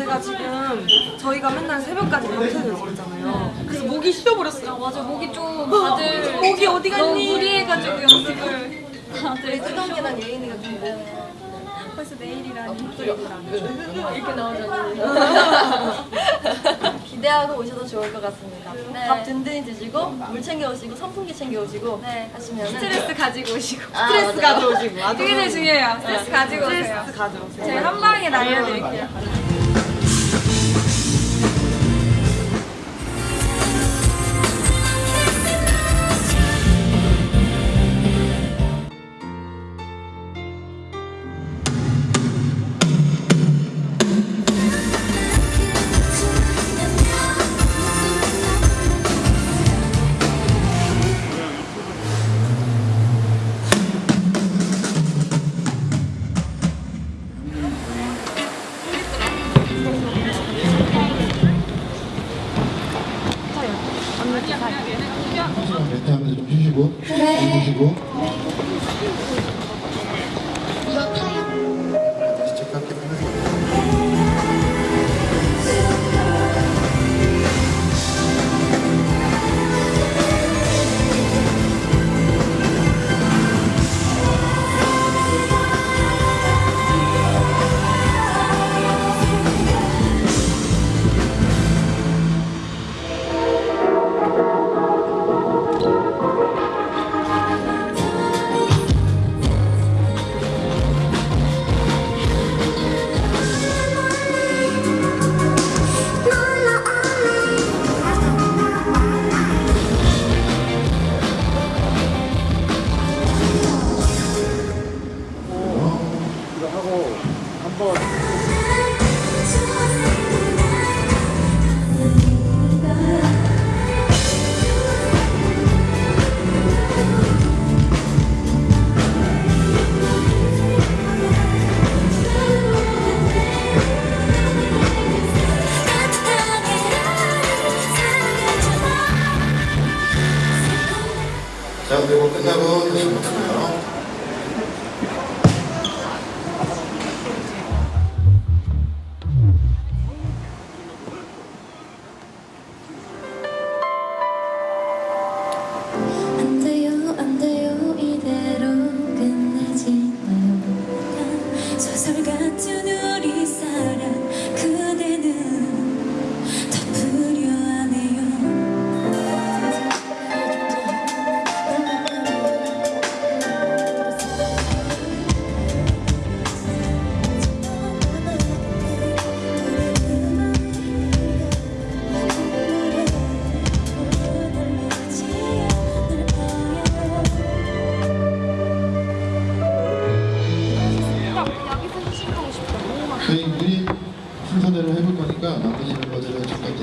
제가 지금 저희가 맨날 새벽까지 밤새서 있잖아요. 그래서 목이 쉬어버렸어요. 맞아 목이 좀 다들 목이 어디 갔니? 너무 무리해가지고 연습을 다들 수경이랑 예인이가 준비해 벌써 내일이라니 이렇게 나오잖아요. 기대하고 오셔도 좋을 것 같습니다. 네. 밥 든든히 드시고 물 챙겨 오시고 선풍기 챙겨 오시고 네. 하시면 스트레스 가지고 오시고 아, 스트레스 맞아요. 가져오시고. 그게 제일 중요해요 스트레스 가지고 오세요 스트레스 가져오세요. 제가 한 방에 날려드릴게요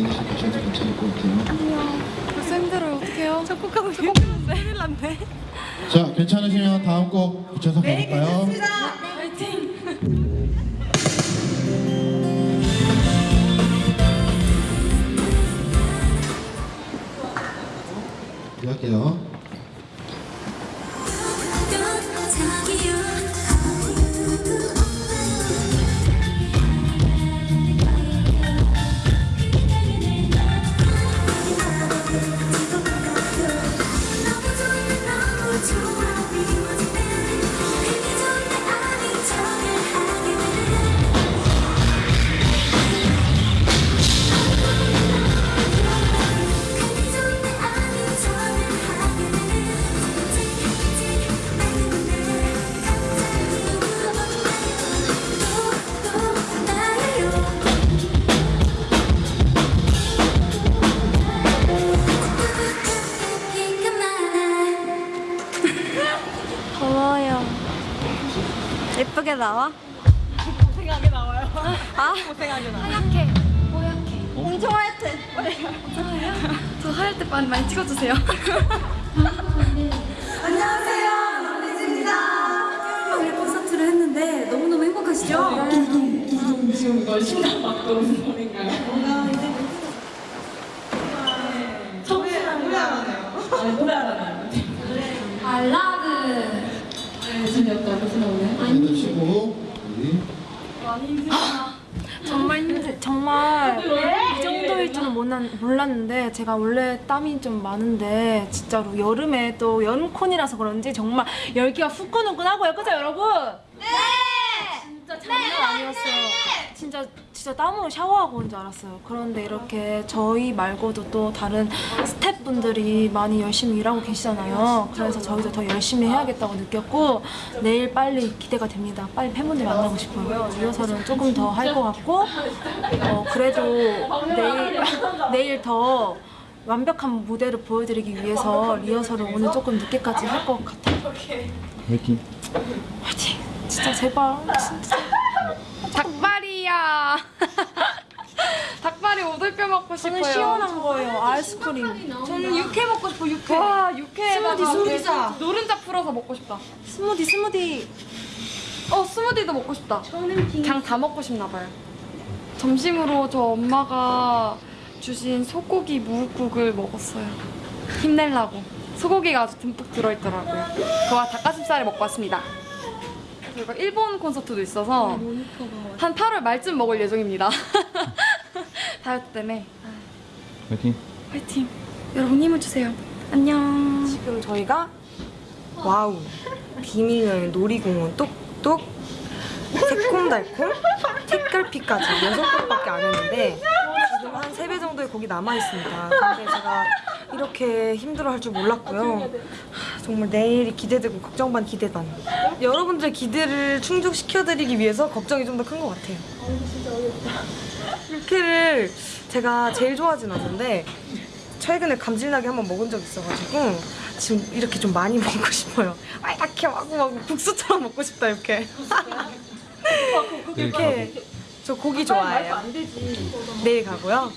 가셔도 괜찮을 것 같아요. 벌써 힘들어요 어떡해요? 작곡하고 싶은데. 큰일 났네. 자 괜찮으시면 다음 곡 붙여서 가볼까요? 네, 할게요 더워요 나와? 고생하게 나와요. 아 고생하게 나와요. 하얗게 뽀얗게 엄청 하얗대 진짜요? 저 하얄 때 많이 많이 찍어주세요 안녕하세요. 런리즈입니다. 오늘 콘서트를 했는데 너무너무 행복하시죠? 지금 이거 심장 막 도는 소리인가요? 뭔가 이제 노래 노래 안 하네요. 아니 노래 안 하네요. 발라드. 재미없다 무슨 오늘? 일단 쉬고 우리 정말 힘들, 정말 이 정도일 줄은 몰랐- 몰랐는데 제가 원래 땀이 좀 많은데 진짜로 여름에 또 여름콘이라서 그런지 정말 열기가 후끈후끈하고요, 그죠 여러분? 네. 진짜 장난 아니었어요. 진짜 진짜 땀으로 샤워하고 온 줄 알았어요. 그런데 이렇게 저희 말고도 또 다른 스태프 분들이 많이 열심히 일하고 계시잖아요. 그래서 저희도 더 열심히 해야겠다고 느꼈고 내일 빨리 기대가 됩니다. 빨리 팬분들 만나고 싶어요. 리허설은 조금 더 할 것 같고 어, 그래도 내일 내일 더 완벽한 무대를 보여드리기 위해서 리허설을 오늘 조금 늦게까지 할 것 같아요. 화이팅. 화이팅! 진짜 제발 진짜. 닭발이야. 닭발이 오돌뼈 먹고 싶어요. 저는 시원한 거예요. 아이스크림. 저는 육회 먹고 싶어 육회. 와 육회에다가 스무디 스무디자. 그 노른자 풀어서 먹고 싶다. 스무디 스무디. 어 스무디도 먹고 싶다. 그냥 다 먹고 싶나 봐요. 점심으로 저 엄마가 주신 소고기 무국을 먹었어요. 힘내려고. 소고기가 아주 듬뿍 들어있더라고요. 그와 닭가슴살을 먹고 왔습니다. 저희가 일본 콘서트도 있어서 한 8월 말쯤 먹을 예정입니다. 다이어트 때문에 화이팅. 화이팅. 여러분 힘을 주세요. 안녕. 지금 저희가 와우 비밀 여행 놀이공원 똑똑 새콤달콤 색깔피까지 여섯 곳밖에 안 했는데 지금 한 세 배 정도의 곡이 남아 있습니다. 근데 제가 이렇게 힘들어할 줄 몰랐고요. 하, 정말 내일이 기대되고 걱정 반 기대 반. 여러분들의 기대를 충족시켜드리기 위해서 걱정이 좀 더 큰 것 같아요. 육회를 제가 제일 좋아하진 않는데 최근에 감질나게 한번 먹은 적 있어가지고 지금 이렇게 좀 많이 먹고 싶어요. 아 이렇게 마구마구 국수처럼 먹고 싶다 이렇게. 이렇게 저 고기 좋아해요. 내일 가고요.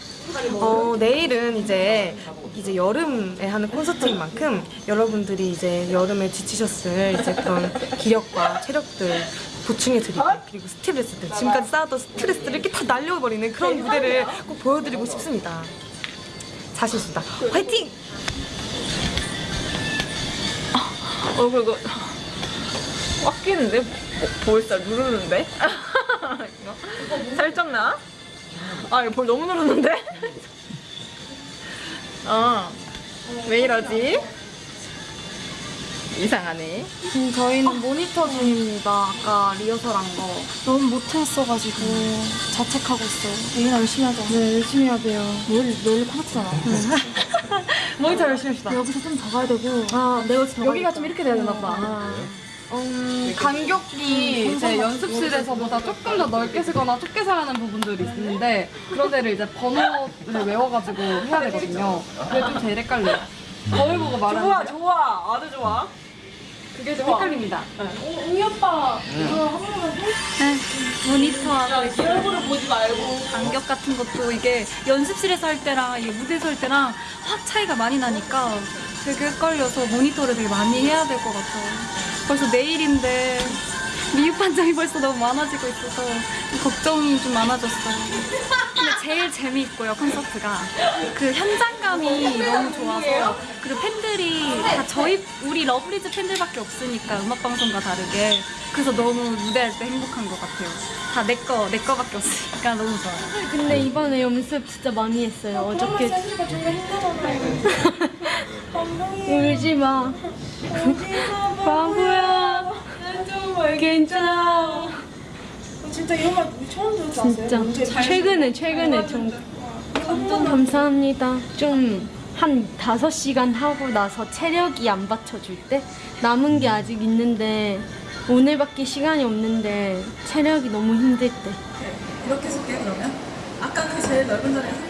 어 내일은 이제 이제 여름에 하는 콘서트인 만큼 여러분들이 이제 여름에 지치셨을 이제 그런 기력과 체력들 보충해 드리고 그리고 스트레스들 지금까지 쌓았던 스트레스를 이렇게 다 날려버리는 그런 무대를 꼭 보여드리고 싶습니다. 자신 있습니다. 화이팅! 얼굴 이거 꽉 끼는데? 볼살 누르는데? 살짝 나? 아 이거 볼 너무 누르는데? 어. 왜 이러지? 이상하네. 음, 저희는 모니터 중입니다. 아까 리허설한 거. 너무 못했어가지고 자책하고 있어요. 내일 열심히 하자. 네, 열심히 해야 돼요. 내일 내일 콘서트잖아. 모니터 열심히 합시다. 여기서 좀 더 가야 되고. 아 내가 더 여기가 좀 이렇게 돼야 되나 보다. 음, 간격이 이제 연습실에서보다 조금 더 넓게 쓰거나 좁게 사는 부분들이 있는데 그런 데를 이제 번호를 외워가지고 해야 되거든요. 그게 좀 제일 헷갈려요. 거울 보고 말하는 좋아 좋아 아주 좋아. 그게 좀 헷갈립니다. 모니터 하고 있어요. 얼굴을 보지 말고 간격 같은 것도 이게 연습실에서 할 때랑 이게 무대에서 할 때랑 확 차이가 많이 나니까 되게 헷갈려서 모니터를 되게 많이 해야 될 것 같아요. 벌써 내일인데 미흡 판정이 벌써 너무 많아지고 있어서 걱정이 좀 많아졌어요. 근데 제일 재미있고요 콘서트가 그 현장감이 너무 좋아서 그리고 팬들이 다 저희 우리 러블리즈 팬들밖에 없으니까 음악 방송과 다르게 그래서 너무 무대할 때 행복한 것 같아요. 다 내 거 내 거밖에 없으니까 너무 좋아요. 근데 이번에 연습 진짜 많이 했어요. 어 저께 울지 마. 바보야. 괜찮아. 진짜 이런 말 처음 들었어요. 진짜 최근에 최근에 좀 감사합니다. 좀 한 다섯 시간 하고 나서 체력이 안 받쳐줄 때 남은 게 아직 있는데 오늘밖에 시간이 없는데 체력이 너무 힘들 때 이렇게 쓸게 그러면. 아까 그 제일 넓은 자리에 말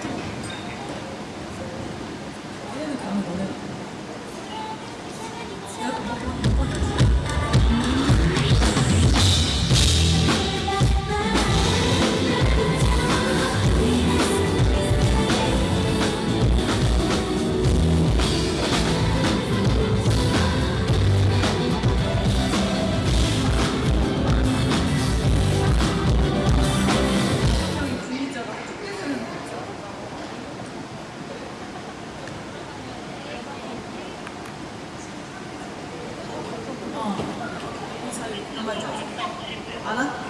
인지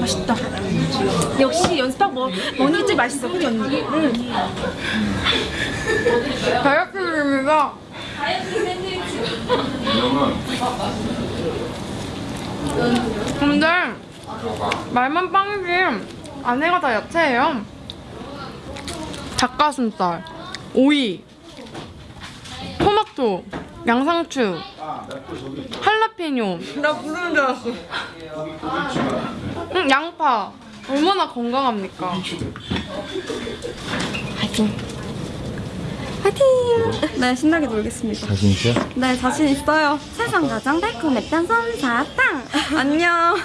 맛있다. 역시 연습한 뭐 머니즈 맛있어, 그지 언니? 응. 다이어트입니다. 근데 말만 빵이지 안에가 다 야채예요. 닭가슴살, 오이, 토마토, 양상추, 할라피뇨. 나 부르는 줄 알았어. 응, 양파. 얼마나 건강합니까? 화이팅. 화이팅! 네, 신나게 놀겠습니다. 자신 있어요? 네, 자신 있어요. 세상 가장 달콤했던 솜사탕. 안녕.